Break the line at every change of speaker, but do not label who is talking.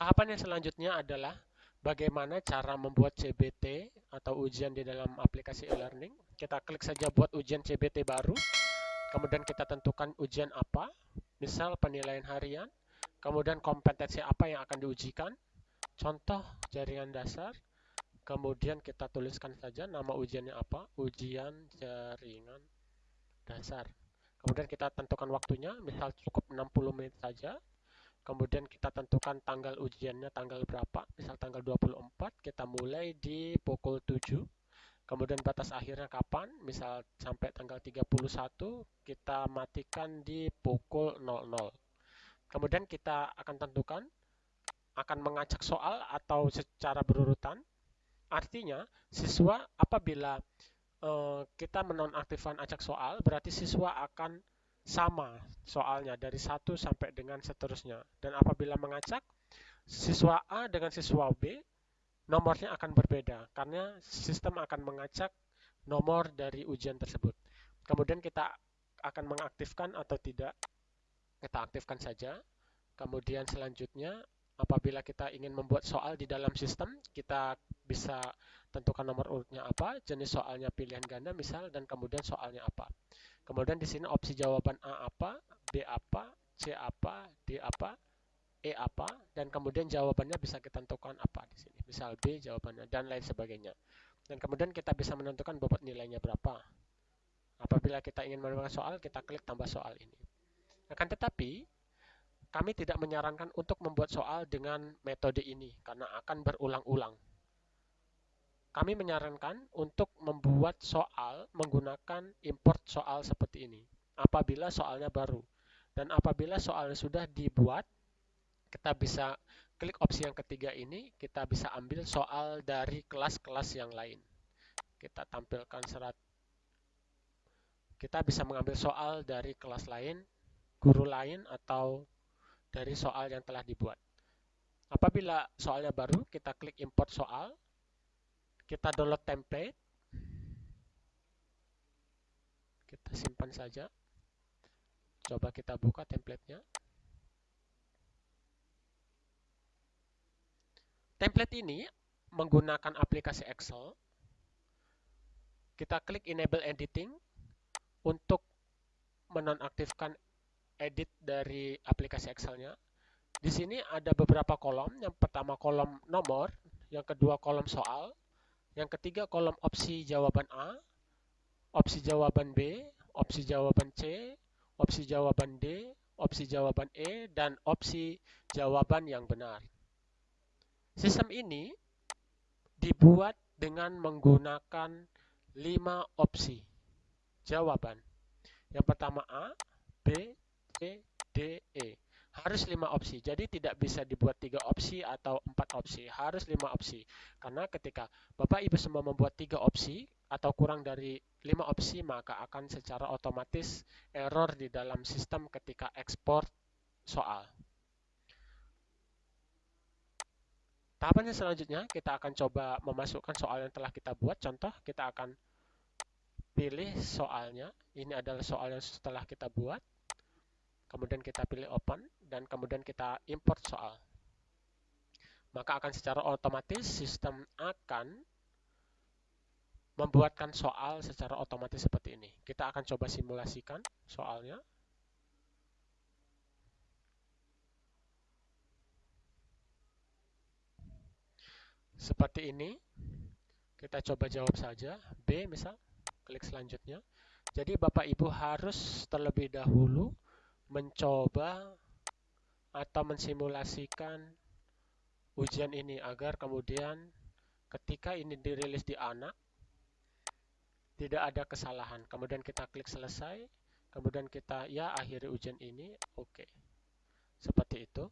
Tahapan yang selanjutnya adalah bagaimana cara membuat CBT atau ujian di dalam aplikasi e-learning. Kita klik saja buat ujian CBT baru, kemudian kita tentukan ujian apa, misal penilaian harian, kemudian kompetensi apa yang akan diujikan, contoh jaringan dasar, kemudian kita tuliskan saja nama ujiannya apa, ujian jaringan dasar. Kemudian kita tentukan waktunya, misal cukup 60 menit saja, kemudian kita tentukan tanggal ujiannya tanggal berapa. Misal tanggal 24 kita mulai di pukul 7 kemudian batas akhirnya kapan? Misal sampai tanggal 31 kita matikan di pukul 00 kemudian kita akan tentukan akan mengacak soal atau secara berurutan. Artinya siswa apabila uh, kita menonaktifkan acak soal berarti siswa akan sama soalnya dari satu sampai dengan seterusnya. Dan apabila mengacak, siswa A dengan siswa B, nomornya akan berbeda karena sistem akan mengacak nomor dari ujian tersebut. Kemudian kita akan mengaktifkan atau tidak, kita aktifkan saja. Kemudian selanjutnya, apabila kita ingin membuat soal di dalam sistem, kita bisa tentukan nomor urutnya apa, jenis soalnya pilihan ganda misal, dan kemudian soalnya apa. Kemudian di sini opsi jawaban A apa, B apa, C apa, D apa, E apa, dan kemudian jawabannya bisa kita tentukan apa di sini. Misal B jawabannya, dan lain sebagainya. Dan kemudian kita bisa menentukan bobot nilainya berapa. Apabila kita ingin menambahkan soal, kita klik tambah soal ini. Akan tetapi, kami tidak menyarankan untuk membuat soal dengan metode ini, karena akan berulang-ulang. Kami menyarankan untuk membuat soal menggunakan import soal seperti ini apabila soalnya baru. Dan apabila soalnya sudah dibuat, kita bisa klik opsi yang ketiga ini, kita bisa ambil soal dari kelas-kelas yang lain. Kita tampilkan serat. Kita bisa mengambil soal dari kelas lain, guru lain, atau dari soal yang telah dibuat. Apabila soalnya baru, kita klik import soal, kita download template. Kita simpan saja. Coba kita buka templatenya. Template ini menggunakan aplikasi Excel. Kita klik enable editing untuk menonaktifkan edit dari aplikasi Excelnya. Di sini ada beberapa kolom. Yang pertama kolom nomor yang kedua kolom soal yang ketiga kolom opsi jawaban A, opsi jawaban B, opsi jawaban C, opsi jawaban D, opsi jawaban E, dan opsi jawaban yang benar. Sistem ini dibuat dengan menggunakan lima opsi jawaban. Yang pertama A, B, C, D, E harus lima opsi. Jadi tidak bisa dibuat tiga opsi atau empat opsi, harus lima opsi. Karena ketika Bapak Ibu semua membuat tiga opsi atau kurang dari lima opsi, maka akan secara otomatis error di dalam sistem ketika ekspor soal. Tahapan yang selanjutnya, kita akan coba memasukkan soal yang telah kita buat. Contoh, kita akan pilih soalnya. Ini adalah soal yang setelah kita buat kemudian kita pilih open, dan kemudian kita import soal. Maka akan secara otomatis sistem akan membuatkan soal secara otomatis seperti ini. Kita akan coba simulasikan soalnya. Seperti ini. Kita coba jawab saja. B misal, klik selanjutnya. Jadi Bapak Ibu harus terlebih dahulu mencoba atau mensimulasikan ujian ini agar kemudian ketika ini dirilis di anak tidak ada kesalahan. Kemudian kita klik selesai, kemudian kita ya akhiri ujian ini, oke. Okay. Seperti itu.